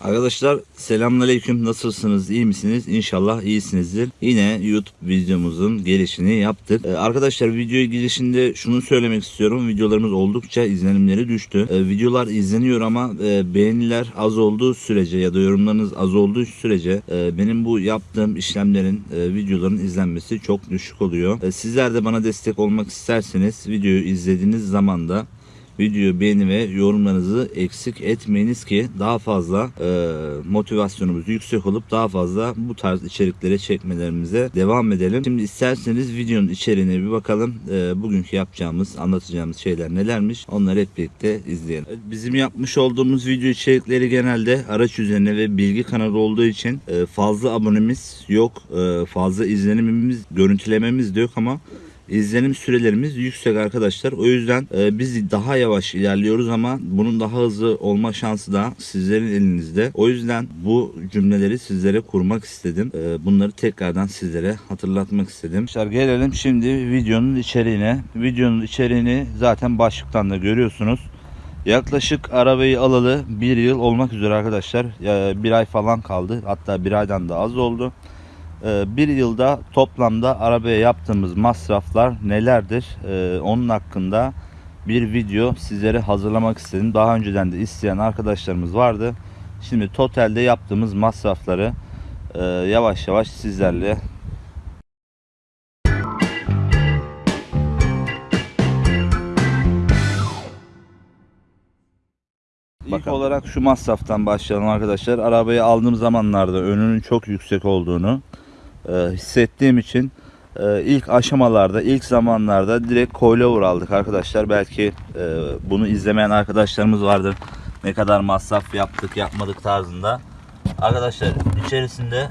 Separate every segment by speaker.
Speaker 1: Arkadaşlar selamünaleyküm. Nasılsınız? İyi misiniz? İnşallah iyisinizdir. Yine YouTube videomuzun gelişini yaptık. Ee, arkadaşlar videoyu girişinde şunu söylemek istiyorum. Videolarımız oldukça izlenimleri düştü. Ee, videolar izleniyor ama e, beğeniler az olduğu sürece ya da yorumlarınız az olduğu sürece e, benim bu yaptığım işlemlerin e, videoların izlenmesi çok düşük oluyor. E, sizler de bana destek olmak isterseniz videoyu izlediğiniz zaman da Videoyu beğeni ve yorumlarınızı eksik etmeyiniz ki daha fazla e, motivasyonumuz yüksek olup daha fazla bu tarz içerikleri çekmelerimize devam edelim. Şimdi isterseniz videonun içeriğine bir bakalım. E, bugünkü yapacağımız, anlatacağımız şeyler nelermiş onları hep birlikte izleyelim. Bizim yapmış olduğumuz video içerikleri genelde araç üzerine ve bilgi kanalı olduğu için e, fazla abonemiz yok. E, fazla izlenimimiz, görüntülememiz de yok ama İzlenim sürelerimiz yüksek arkadaşlar. O yüzden e, biz daha yavaş ilerliyoruz ama bunun daha hızlı olma şansı da sizlerin elinizde. O yüzden bu cümleleri sizlere kurmak istedim. E, bunları tekrardan sizlere hatırlatmak istedim. Arkadaşlar gelelim şimdi videonun içeriğine. Videonun içeriğini zaten başlıktan da görüyorsunuz. Yaklaşık arabayı alalı bir yıl olmak üzere arkadaşlar. Bir ay falan kaldı. Hatta bir aydan da az oldu. Ee, bir yılda toplamda arabaya yaptığımız masraflar nelerdir? Ee, onun hakkında bir video sizlere hazırlamak istedim. Daha önceden de isteyen arkadaşlarımız vardı. Şimdi totalde yaptığımız masrafları e, yavaş yavaş sizlerle İlk olarak şu masraftan başlayalım arkadaşlar. Arabayı aldığım zamanlarda önünün çok yüksek olduğunu e, hissettiğim için e, ilk aşamalarda, ilk zamanlarda direkt coilover aldık arkadaşlar. Belki e, bunu izlemeyen arkadaşlarımız vardır. Ne kadar masraf yaptık, yapmadık tarzında. Arkadaşlar içerisinde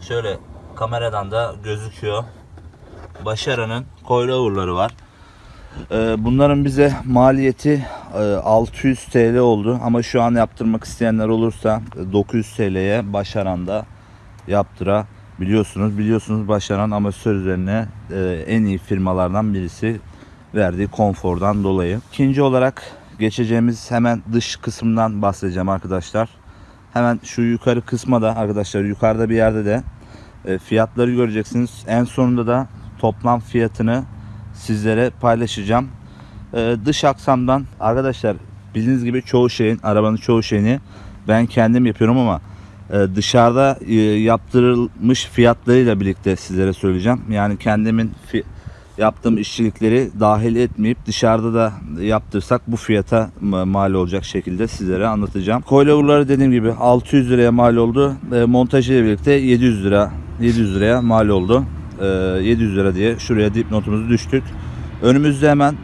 Speaker 1: şöyle kameradan da gözüküyor. Başara'nın coilover'ları var. Bunların bize maliyeti e, 600 TL oldu ama şu an yaptırmak isteyenler olursa e, 900 TL'ye Başaran'da yaptırabiliyorsunuz. Biliyorsunuz Başaran amatör üzerine e, en iyi firmalardan birisi verdiği konfordan dolayı. İkinci olarak geçeceğimiz hemen dış kısımdan bahsedeceğim arkadaşlar. Hemen şu yukarı kısma da arkadaşlar yukarıda bir yerde de e, fiyatları göreceksiniz. En sonunda da toplam fiyatını sizlere paylaşacağım. Ee, dış aksamdan arkadaşlar bildiğiniz gibi çoğu şeyin arabanın çoğu şeyini ben kendim yapıyorum ama e, dışarıda e, yaptırılmış fiyatlarıyla birlikte sizlere söyleyeceğim. Yani kendimin yaptığım işçilikleri dahil etmeyip dışarıda da yaptırsak bu fiyata ma- mal olacak şekilde sizlere anlatacağım. Coilover'ları dediğim gibi 600 liraya mal oldu. E, montajı ile birlikte 700 lira 700 liraya mal oldu. E, 700 lira diye şuraya dipnotumuzu düştük. Önümüzde hemen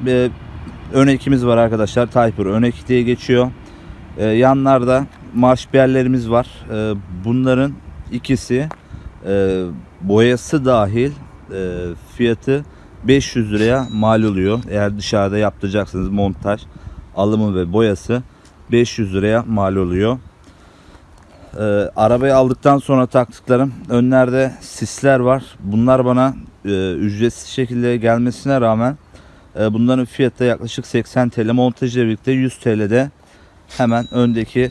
Speaker 1: ön ekimiz var arkadaşlar. Typer ön ek diye geçiyor. Yanlarda marşbiyerlerimiz var. E, bunların ikisi e, boyası dahil e, fiyatı 500 liraya mal oluyor. Eğer dışarıda yaptıracaksınız montaj, alımı ve boyası 500 liraya mal oluyor. Ee, arabayı aldıktan sonra taktıklarım önlerde sisler var. Bunlar bana e, ücretsiz şekilde gelmesine rağmen bunların fiyatı yaklaşık 80 TL montajla birlikte 100 TL'de hemen öndeki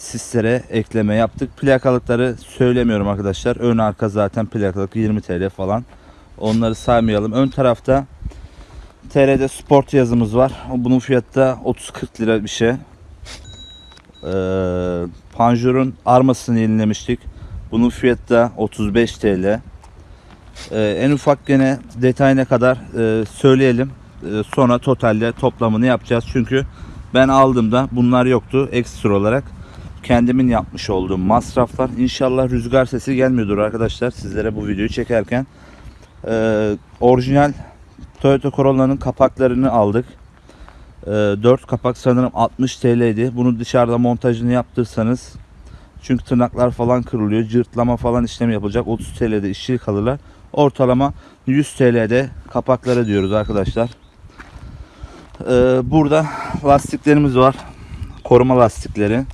Speaker 1: sislere ekleme yaptık. Plakalıkları söylemiyorum arkadaşlar. Ön arka zaten plakalık 20 TL falan. Onları saymayalım. Ön tarafta TR'de Sport yazımız var. Bunun fiyatı da 30-40 lira bir şey. Ee, Panjur'un armasını yenilemiştik. Bunun fiyatı da 35 TL. Ee, en ufak gene detayına kadar e, söyleyelim. Ee, sonra totalde toplamını yapacağız. Çünkü ben aldığımda bunlar yoktu. Ekstra olarak kendimin yapmış olduğum masraflar. İnşallah rüzgar sesi gelmiyordur arkadaşlar sizlere bu videoyu çekerken. Ee, orijinal Toyota Corolla'nın kapaklarını aldık. 4 kapak sanırım 60 TL'ydi. Bunu dışarıda montajını yaptırsanız çünkü tırnaklar falan kırılıyor. Cırtlama falan işlemi yapılacak. 30 TL'de işçilik alırlar. Ortalama 100 TL'de kapakları diyoruz arkadaşlar. Ee, burada lastiklerimiz var. Koruma lastikleri.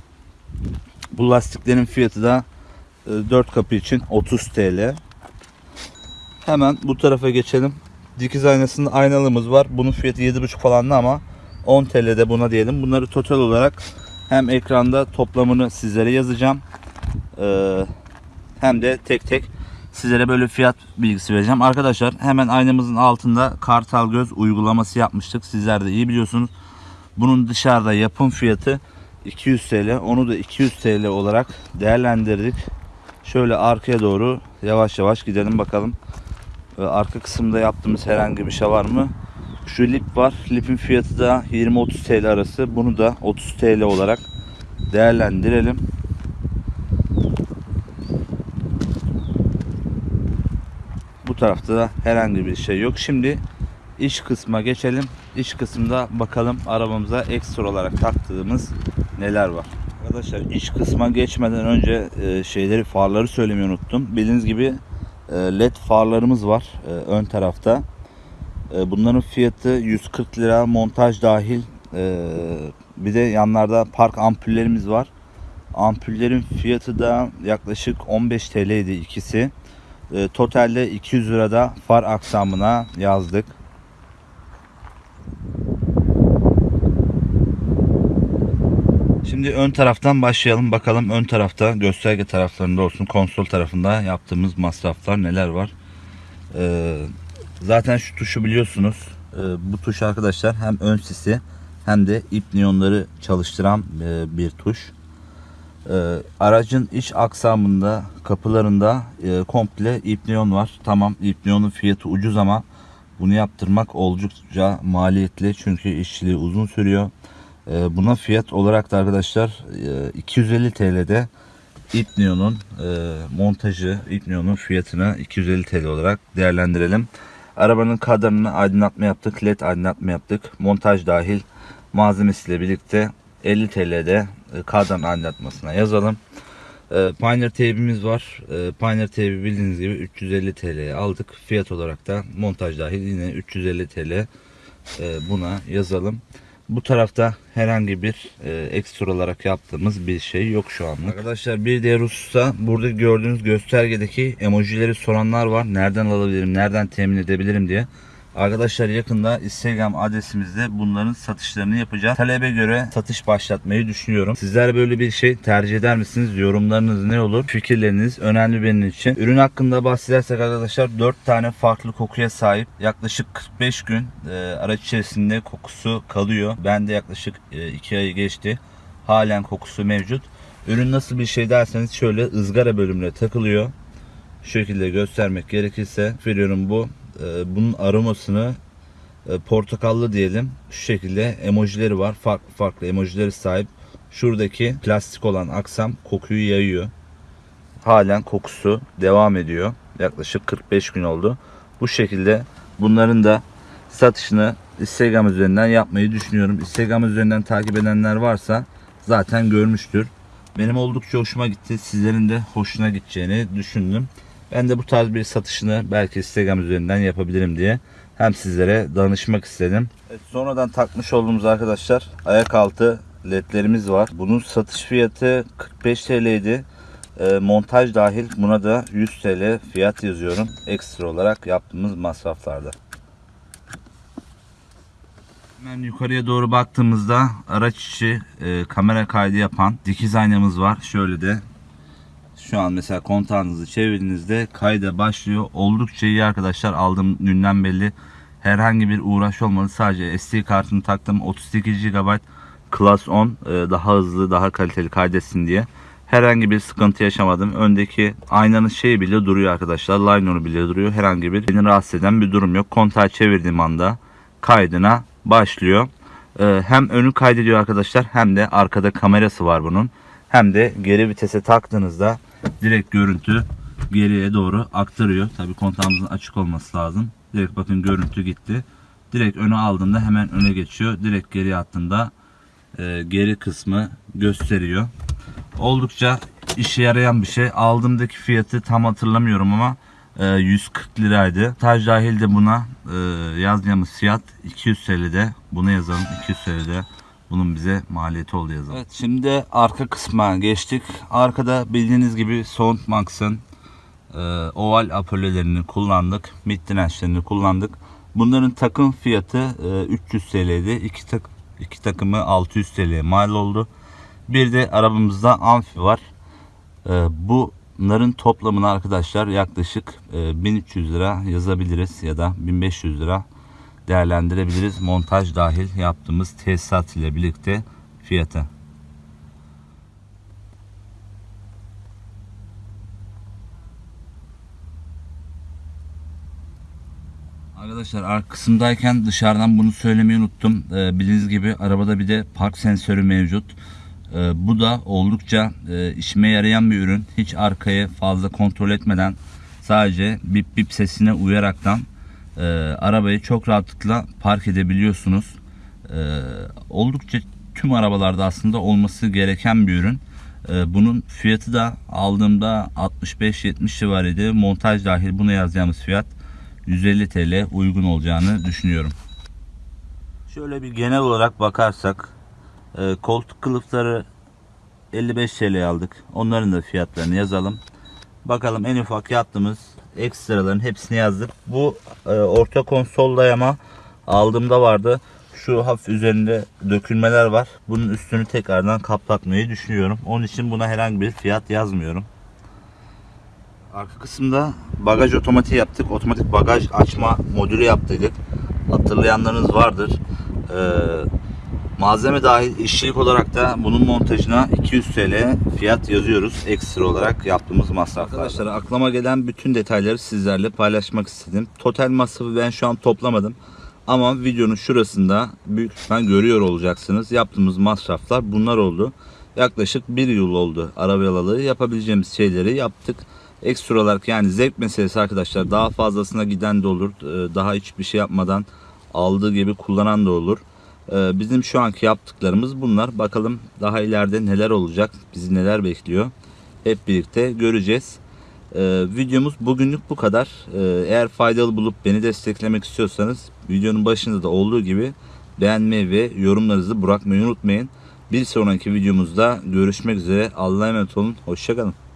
Speaker 1: Bu lastiklerin fiyatı da 4 kapı için 30 TL. Hemen bu tarafa geçelim. Dikiz aynasında aynalığımız var. Bunun fiyatı 7,5 falan ama 10 TL'de buna diyelim. Bunları total olarak Hem ekranda toplamını sizlere yazacağım. Ee, hem de tek tek sizlere böyle fiyat bilgisi vereceğim. Arkadaşlar hemen aynamızın altında Kartal Göz uygulaması yapmıştık. Sizler de iyi biliyorsunuz. Bunun dışarıda yapım fiyatı 200 TL. Onu da 200 TL olarak değerlendirdik. Şöyle arkaya doğru yavaş yavaş gidelim bakalım. Ee, Arka kısımda yaptığımız herhangi bir şey var mı? Şu lip var. Lipin fiyatı da 20-30 TL arası. Bunu da 30 TL olarak değerlendirelim. Bu tarafta da herhangi bir şey yok. Şimdi iç kısma geçelim. İç kısımda bakalım arabamıza ekstra olarak taktığımız neler var. Arkadaşlar iç kısma geçmeden önce e, şeyleri farları söylemeyi unuttum. Bildiğiniz gibi e, led farlarımız var e, ön tarafta. E, Bunların fiyatı 140 lira montaj dahil. E, Bir de yanlarda park ampullerimiz var. Ampullerin fiyatı da yaklaşık 15 TL idi ikisi. E, Totalde 200 lirada far aksamına yazdık. Şimdi ön taraftan başlayalım. Bakalım ön tarafta gösterge taraflarında olsun konsol tarafında yaptığımız masraflar neler var. Ee, zaten şu tuşu biliyorsunuz. Ee, bu tuş arkadaşlar hem ön sisi hem de ip niyonları çalıştıran e, bir tuş. Ee, aracın iç aksamında kapılarında e, komple ip niyon var. Tamam ip niyonun fiyatı ucuz ama bunu yaptırmak oldukça maliyetli çünkü işçiliği uzun sürüyor. Ee, buna fiyat olarak da arkadaşlar e, 250 TL'de İpnion'un e, montajı, İpnion'un fiyatını 250 TL olarak değerlendirelim. Arabanın kadranını aydınlatma yaptık, led aydınlatma yaptık. Montaj dahil malzemesiyle birlikte 50 TL'de e, kadran aydınlatmasına yazalım. E, Pioneer teybimiz var. E, Pioneer teybi bildiğiniz gibi 350 TL'ye aldık. Fiyat olarak da montaj dahil yine 350 TL e, buna yazalım. Bu tarafta herhangi bir e, ekstra olarak yaptığımız bir şey yok şu anlık. Arkadaşlar bir diğer hususta burada gördüğünüz göstergedeki emojileri soranlar var. Nereden alabilirim, nereden temin edebilirim diye. Arkadaşlar yakında Instagram adresimizde bunların satışlarını yapacağız. Talebe göre satış başlatmayı düşünüyorum. Sizler böyle bir şey tercih eder misiniz? Yorumlarınız ne olur? Fikirleriniz önemli benim için. Ürün hakkında bahsedersek arkadaşlar 4 tane farklı kokuya sahip. Yaklaşık 45 gün e, araç içerisinde kokusu kalıyor. Ben de yaklaşık 2 ayı geçti. Halen kokusu mevcut. Ürün nasıl bir şey derseniz şöyle ızgara bölümüne takılıyor. Şu şekilde göstermek gerekirse veriyorum bu. Ee, bunun aromasını e, portakallı diyelim. Şu şekilde emojileri var. Farklı farklı emojileri sahip. Şuradaki plastik olan aksam kokuyu yayıyor. Halen kokusu devam ediyor. Yaklaşık 45 gün oldu. Bu şekilde bunların da satışını Instagram üzerinden yapmayı düşünüyorum. Instagram üzerinden takip edenler varsa zaten görmüştür. Benim oldukça hoşuma gitti. Sizlerin de hoşuna gideceğini düşündüm. Ben de bu tarz bir satışını belki Instagram üzerinden yapabilirim diye hem sizlere danışmak istedim. Evet, sonradan takmış olduğumuz arkadaşlar ayak altı ledlerimiz var. Bunun satış fiyatı 45 TL idi. E, montaj dahil buna da 100 TL fiyat yazıyorum. Ekstra olarak yaptığımız masraflarda. Hemen yukarıya doğru baktığımızda araç içi e, kamera kaydı yapan dikiz aynamız var. Şöyle de şu an mesela kontağınızı çevirdiğinizde kayda başlıyor. Oldukça iyi arkadaşlar. Aldığım günden belli. Herhangi bir uğraş olmadı. Sadece SD kartını taktım. 32 GB Class 10 e, daha hızlı, daha kaliteli kaydetsin diye. Herhangi bir sıkıntı yaşamadım. Öndeki aynanın şeyi bile duruyor arkadaşlar. Liner'ı bile duruyor. Herhangi bir beni rahatsız eden bir durum yok. Kontağı çevirdiğim anda kaydına başlıyor. E, hem önü kaydediyor arkadaşlar hem de arkada kamerası var bunun. Hem de geri vitese taktığınızda direkt görüntü geriye doğru aktarıyor. Tabi kontağımızın açık olması lazım. Direkt bakın görüntü gitti. Direkt öne aldığında hemen öne geçiyor. Direkt geri attığında e, geri kısmı gösteriyor. Oldukça işe yarayan bir şey. Aldığımdaki fiyatı tam hatırlamıyorum ama e, 140 liraydı. Taj dahil de buna e, yazdığımız fiyat 200 TL'de. Bunu yazalım 200 TL'de. Bunun bize maliyeti oldu yazalım. Evet şimdi arka kısma geçtik. Arkada bildiğiniz gibi Soundmax'ın e, oval apölelerini kullandık. Mid dirençlerini kullandık. Bunların takım fiyatı e, 300 TL'ydi. İki, tak, iki takımı 600 TL'ye mal oldu. Bir de arabamızda amfi var. Ee, bunların toplamını arkadaşlar yaklaşık e, 1300 lira yazabiliriz ya da 1500 lira değerlendirebiliriz. Montaj dahil yaptığımız tesisat ile birlikte fiyatı. Arkadaşlar arka kısımdayken dışarıdan bunu söylemeyi unuttum. Ee, bildiğiniz gibi arabada bir de park sensörü mevcut. Ee, bu da oldukça e, işime yarayan bir ürün. Hiç arkayı fazla kontrol etmeden sadece bip bip sesine uyaraktan e, arabayı çok rahatlıkla park edebiliyorsunuz. Ee, oldukça tüm arabalarda aslında olması gereken bir ürün. Ee, bunun fiyatı da aldığımda 65-70 civarıydı. Montaj dahil buna yazacağımız fiyat 150 TL uygun olacağını düşünüyorum. Şöyle bir genel olarak bakarsak e, koltuk kılıfları 55 TL aldık. Onların da fiyatlarını yazalım. Bakalım en ufak yaptığımız ekstraların hepsini yazdık. Bu e, orta konsol dayama aldığımda vardı. Şu hafif üzerinde dökülmeler var. Bunun üstünü tekrardan kaplatmayı düşünüyorum. Onun için buna herhangi bir fiyat yazmıyorum. Arka kısımda bagaj otomatiği yaptık. Otomatik bagaj açma modülü yaptıydık. Hatırlayanlarınız vardır. Ee, malzeme dahil işçilik olarak da bunun montajına 200 TL fiyat yazıyoruz. Ekstra olarak yaptığımız masraflar. Arkadaşlar aklıma gelen bütün detayları sizlerle paylaşmak istedim. Total masrafı ben şu an toplamadım. Ama videonun şurasında büyük ihtimal görüyor olacaksınız. Yaptığımız masraflar bunlar oldu. Yaklaşık bir yıl oldu arabayalı yapabileceğimiz şeyleri yaptık ekstra olarak yani zevk meselesi arkadaşlar daha fazlasına giden de olur Ee, daha hiçbir şey yapmadan aldığı gibi kullanan da olur bizim şu anki yaptıklarımız bunlar. Bakalım daha ileride neler olacak bizi neler bekliyor. Hep birlikte göreceğiz. Ee, videomuz bugünlük bu kadar. Ee, eğer faydalı bulup beni desteklemek istiyorsanız videonun başında da olduğu gibi beğenmeyi ve yorumlarınızı bırakmayı unutmayın. Bir sonraki videomuzda görüşmek üzere. Allah'a emanet olun. Hoşçakalın